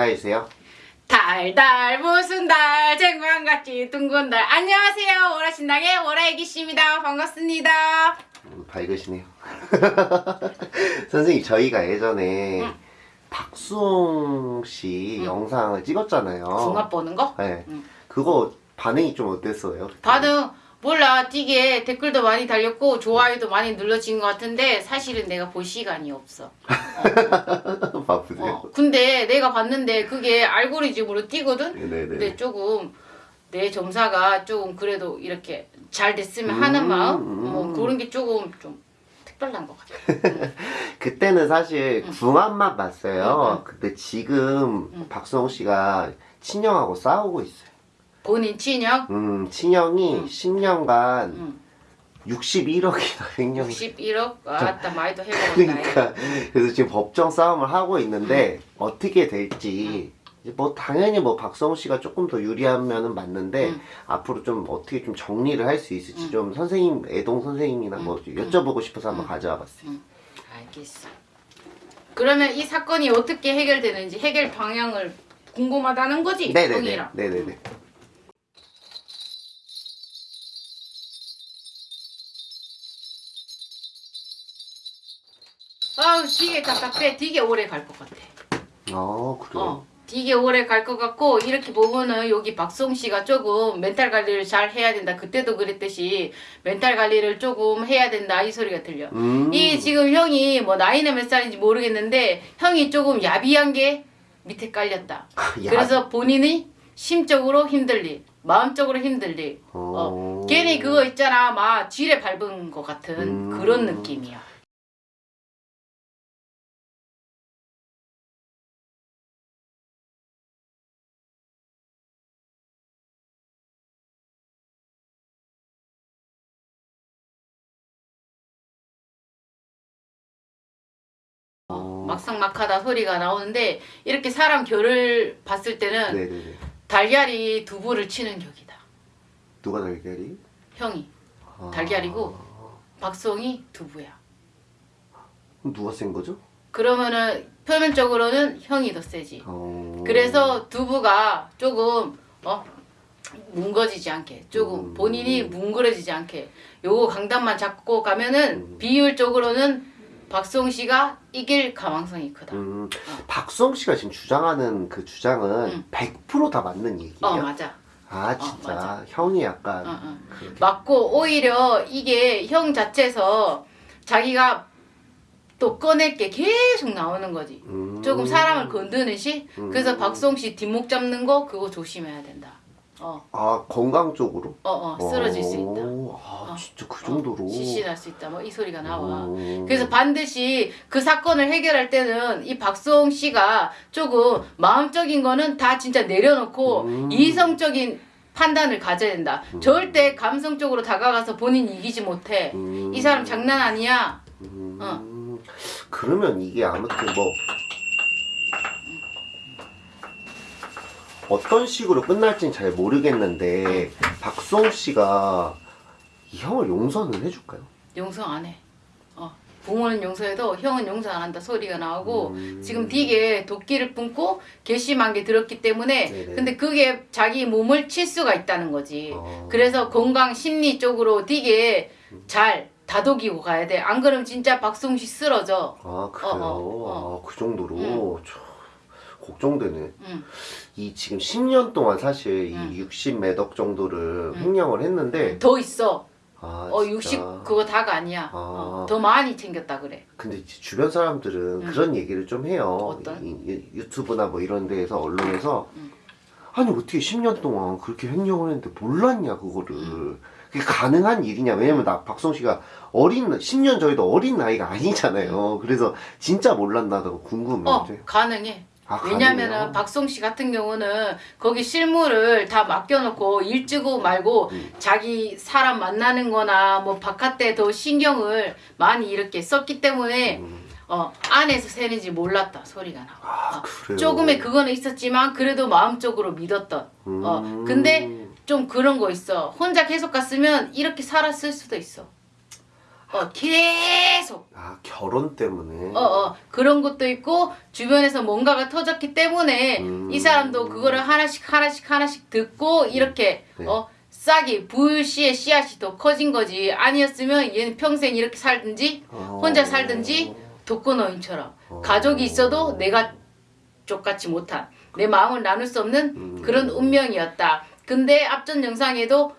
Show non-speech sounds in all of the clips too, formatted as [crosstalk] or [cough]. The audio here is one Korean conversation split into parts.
인사해주세요. 달달 무슨 달 쟁반같이 둥근 달 안녕하세요 오라신당의 오라애기씨입니다 반갑습니다 음, 밝으시네요. [laughs] 선생님, 저희가 예전에 응. 박수홍 씨 응. 영상을 찍었잖아요. 궁합 보는 거? 네. 응. 그거 반응이 좀 어땠어요? 반응 몰라 띠게 댓글도 많이 달렸고 좋아요도 많이 눌러진 것 같은데 사실은 내가 볼 시간이 없어 [laughs] 바쁘세요? 어, 근데 내가 봤는데 그게 알고리즘으로 뛰거든 네네네. 근데 조금 내 점사가 조금 그래도 이렇게 잘 됐으면 음, 하는 마음 음. 뭐 그런 게 조금 좀 특별한 것 같아 [laughs] 그때는 사실 궁합만 봤어요. 응, 응. 근데 지금 응. 박수홍 씨가 친형하고 싸우고 있어요. 본인 친형 음, 친형이 응. 10년간 응. 61억이나 횡령이 61억? 아따 많이도 해먹었다 그러니까 그래서 지금 법정 싸움을 하고 있는데 어떻게 될지 뭐 당연히 뭐 박성우 씨가 조금 더 유리하면은 맞는데 응. 앞으로 좀 어떻게 좀 정리를 할 수 있을지 응. 좀 선생님 애동 선생님이나 뭐 여쭤보고 싶어서 한번 가져와 봤어요. 알겠어 그러면 이 사건이 어떻게 해결되는지 해결 방향을 궁금하다는 거지? 네네네. 네네네. 아우 되게 답답해 되게 오래 갈 것 같아 아 그래요. 어, 되게 오래 갈 것 같고 이렇게 보면은 여기 박송 씨가 조금 멘탈 관리를 잘 해야 된다. 그때도 그랬듯이 멘탈 관리를 조금 해야 된다 이 소리가 들려. 음. 이 지금 형이 뭐 나이는 몇 살인지 모르겠는데 형이 조금 야비한 게 밑에 깔렸다. [laughs] 야. 그래서 본인이 심적으로 힘들리, 마음적으로 힘들리. 어. 어, 괜히 그거 있잖아, 막 지뢰 밟은 것 같은 음. 그런 느낌이야. 막상막하다 소리가 나오는데 이렇게 사람 결을 봤을 때는 네네네. 달걀이 두부를 치는 격이다. 누가 달걀이? 형이 아. 달걀이고 박성이 두부야. 그럼 누가 센 거죠? 그러면은 표면적으로는 형이 더 세지. 어. 그래서 두부가 조금 어 뭉거지지 않게 조금 음. 본인이 뭉그러지지 않게 요거 강단만 잡고 가면은 음. 비율적으로는 박송 씨가 이길 가망성이 크다. 음, 박수홍 씨가 지금 주장하는 그 주장은 응. 100%다 맞는 얘기예요. 어 맞아. 아 진짜 맞아. 형이 약간 어, 어. 맞고 오히려 이게 형 자체에서 자기가 또 꺼낼 게 계속 나오는 거지. 음. 조금 사람을 건드는 시. 음. 그래서 박송 씨 뒷목 잡는 거 그거 조심해야 된다. 어, 아 건강 쪽으로 어, 어, 쓰러질 수 있다. 오, 아 어. 진짜 그 정도로 어, 실신할 수 있다. 뭐 이 소리가 나와. 음. 그래서 반드시 그 사건을 해결할 때는 이 박수홍 씨가 조금 마음적인 거는 다 진짜 내려놓고 음. 이성적인 판단을 가져야 된다. 절대 감성적으로 다가가서 본인이 이기지 못해. 음. 이 사람 장난 아니야. 음. 어. 그러면 이게 아무튼 뭐 어떤 식으로 끝날지는 잘 모르겠는데 박수홍 씨가 이 형을 용서는 해줄까요? 용서 안 해. 어. 부모는 용서해도 형은 용서 안 한다 소리가 나오고 음. 지금 되게 도끼를 뿜고 괘씸한 게 들었기 때문에 네네. 근데 그게 자기 몸을 칠 수가 있다는 거지. 어. 그래서 건강 심리 쪽으로 되게 잘 다독이고 가야 돼. 안 그러면 진짜 박송씨 쓰러져. 아 그래요? 어, 어, 아, 그 정도로 응. 참, 걱정되네. 응. 이 지금 10년 동안 사실 응. 이60 매덕 정도를 응. 횡령을 했는데 더 있어. 아, 어, 진짜. 60 그거 다가 아니야. 아. 어, 더 많이 챙겼다 그래. 근데 주변 사람들은 응. 그런 얘기를 좀 해요. 어떤? 이- 이- 유튜브나 뭐 이런 데에서 언론에서 응. 아니 어떻게 10년 동안 그렇게 횡령을 했는데 몰랐냐 그거를 그게 가능한 일이냐 왜냐면 나 박성 씨가 어린 10년 저희도 어린 나이가 아니잖아요. 그래서 진짜 몰랐나다고 궁금해. 어, 가능해. 아, 왜냐면은? 박송 씨 같은 경우는 거기 실무를 다 맡겨놓고 일 찍고 말고 음. 자기 사람 만나는 거나 뭐 바깥에 더 신경을 많이 이렇게 썼기 때문에 음. 어 안에서 새는지 몰랐다 소리가 나와. 아 그래요. 조금의 그거는 있었지만 그래도 마음적으로 믿었던. 어 음. 근데 좀 그런 거 있어. 혼자 계속 갔으면 이렇게 살았을 수도 있어. 어 계속 아 결혼 때문에. 어, 어, 그런 것도 있고, 주변에서 뭔가가 터졌기 때문에, 음. 이 사람도 그거를 하나씩, 하나씩, 하나씩 듣고, 이렇게, 네. 어, 싹이, 불씨의 씨앗이 더 커진 거지. 아니었으면 얘는 평생 이렇게 살든지, 어. 혼자 살든지, 독거노인처럼. 어. 가족이 있어도 내가 족같이 못한, 내 마음을 나눌 수 없는 음. 그런 운명이었다. 근데 앞전 영상에도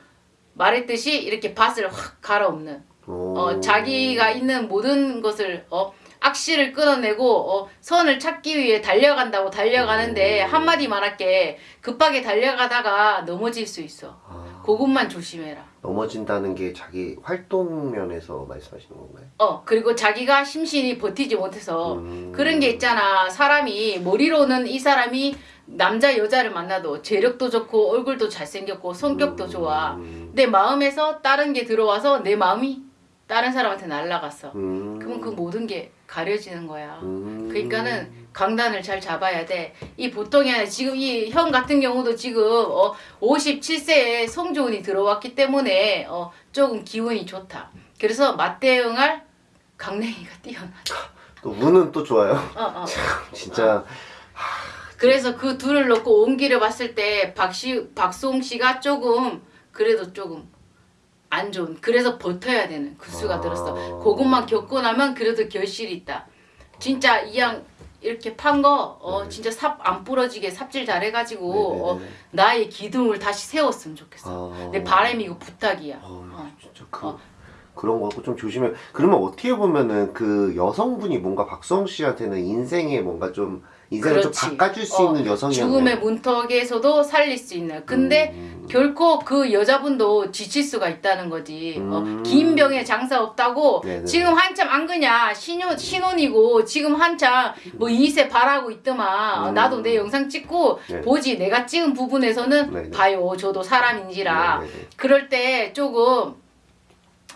말했듯이 이렇게 밭을 확 갈아엎는, 어. 어, 자기가 있는 모든 것을 어, 악실을 끊어내고 어, 선을 찾기 위해 달려간다고 달려가는데 음. 한마디 말할게 급하게 달려가다가 넘어질 수 있어 아, 그것만 조심해라 넘어진다는 게 자기 활동 면에서 말씀하시는 건가요? 어 그리고 자기가 심신이 버티지 못해서 음. 그런 게 있잖아 사람이 머리로는 이 사람이 남자 여자를 만나도 재력도 좋고 얼굴도 잘생겼고 성격도 좋아 음. 내 마음에서 다른 게 들어와서 내 마음이 다른 사람한테 날아갔어 음. 그러면 그 모든 게 가려지는 거야. 음. 그러니까는 강단을 잘 잡아야 돼. 이 보통이 아니라 지금 이 형 같은 경우도 지금 어 57세에 성조운이 들어왔기 때문에 어 조금 기운이 좋다. 그래서 맞대응할 강냉이가 뛰어나다. 또 운은 또 좋아요. 어, 어. [laughs] 진짜 그래서 그 둘을 놓고 옮기려 봤을 때 박시 박송 씨가 조금 그래도 조금 안 좋은 그래서 버텨야 되는 그 수가 아. 들었어. 그것만 겪고 나면 그래도 결실이 있다. 진짜 이 양 이렇게 판 거어 네. 진짜 삽 안 부러지게 삽질 잘해가지고 어, 네네네. 나의 기둥을 다시 세웠으면 좋겠어. 아. 내 바람이고 부탁이야. 어, 어. 진짜 그 어. 그런 거 갖고 좀 조심해. 그러면 어떻게 보면은 그 여성분이 뭔가 박성 씨한테는 인생에 뭔가 좀 인생을 좀 그렇지. 바꿔줄 수 어, 있는 여성이었네. 죽음의 문턱에서도 살릴 수 있는. 근데 음. 결코 그 여자분도 지칠 수가 있다는 거지. 음. 어, 긴 병에 장사 없다고 네네. 지금 한참 안 그냐 신혼 신혼이고 지금 한참 뭐 2세 바라고 있더만 음. 나도 내 영상 찍고 네. 보지 내가 찍은 부분에서는 네네. 봐요 저도 사람인지라. 그럴 때 조금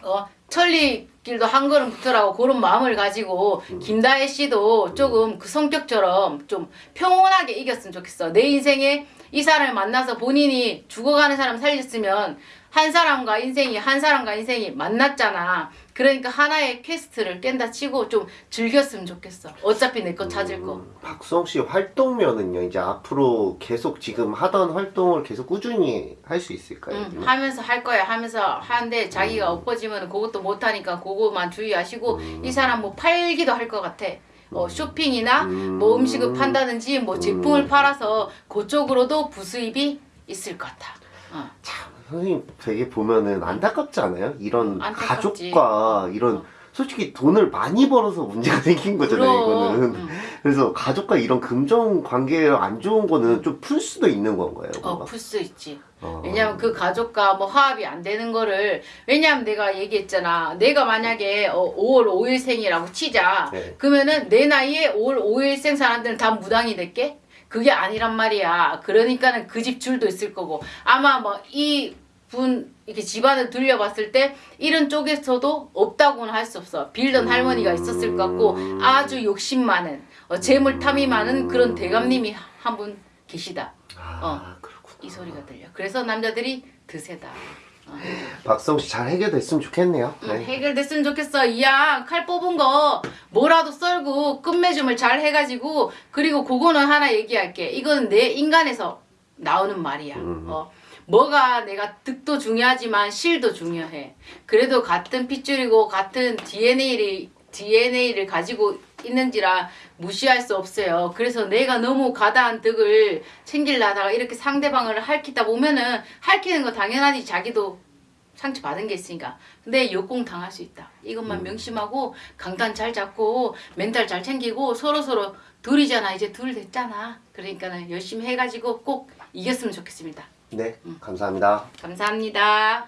어 천리길도 한 걸음부터라고 그런 마음을 가지고 음. 김다혜 씨도 조금 그 성격처럼 좀 평온하게 이겼으면 좋겠어. 내 인생에 이 사람을 만나서 본인이 죽어가는 사람 살렸으면 한 사람과 인생이 한 사람과 인생이 만났잖아. 그러니까 하나의 quest를 깬다 치고 좀 즐겼으면 좋겠어. 어차피 내 거 찾을 거. 음, 박성 씨 활동면은요 이제 앞으로 계속 지금 하던 활동을 계속 꾸준히 할 수 있을까요? 응, 하면서 할 거야 하면서 하는데 자기가 음. 엎어지면 그것도 못하니까 그거만 주의하시고 음. 이 사람 뭐 팔기도 할 것 같아 어, 쇼핑이나 음. 뭐 음식을 판다든지 뭐 제품을 음. 팔아서 그쪽으로도 부수입이 있을 것 같아 어. 참 선생님 되게 보면은 안타깝지 않아요? 이런 안타깝지. 가족과 이런 어. 솔직히 돈을 많이 벌어서 문제가 [laughs] 생긴 거잖아요 그럼, 이거는 응. 그래서 가족과 이런 금전 관계가 안 좋은 거는 좀 풀 수도 있는 건가요? 어? 풀 수 있지. 어. 왜냐면 그 가족과 뭐 화합이 안 되는 거를 왜냐면 내가 얘기했잖아. 내가 만약에 어, 5월 5일생이라고 치자. 네. 그러면은 내 나이에 5월 5일생 사람들은 다 무당이 될게? 그게 아니란 말이야. 그러니까는 그 집 줄도 있을 거고 아마 뭐 이 분 이렇게 집안을 둘려봤을 때 이런 쪽에서도 없다고는 할 수 없어. 빌던 할머니가 있었을 것 같고 아주 욕심 많은 어, 재물 탐이 많은 그런 대감님이 한 분 계시다. 아 그렇구나 이 소리가 들려. 그래서 남자들이 드세다. 어. 박성 씨잘 해결됐으면 좋겠네요 응, 네. 해결됐으면 좋겠어. 이양 칼 뽑은 거 뭐라도 썰고 끝맺음을 잘 해가지고 그리고 그거는 하나 얘기할게. 이건 내 인간에서 나오는 말이야. 음. 어. 뭐가 내가 득도 중요하지만 실도 중요해. 그래도 같은 핏줄이고 같은 DNA를 DNA를 가지고 있는지라 무시할 수 없어요. 그래서 내가 너무 가다한 득을 챙길라다가 이렇게 상대방을 핥히다 보면은 핥히는 거 당연하지 자기도 상처 받은 게 있으니까. 근데 역공 당할 수 있다. 이것만 명심하고 강단 잘 잡고 멘탈 잘 챙기고 서로 서로 둘이잖아. 이제 둘 됐잖아. 그러니까는 열심히 해가지고 꼭 이겼으면 좋겠습니다. 네 감사합니다 감사합니다.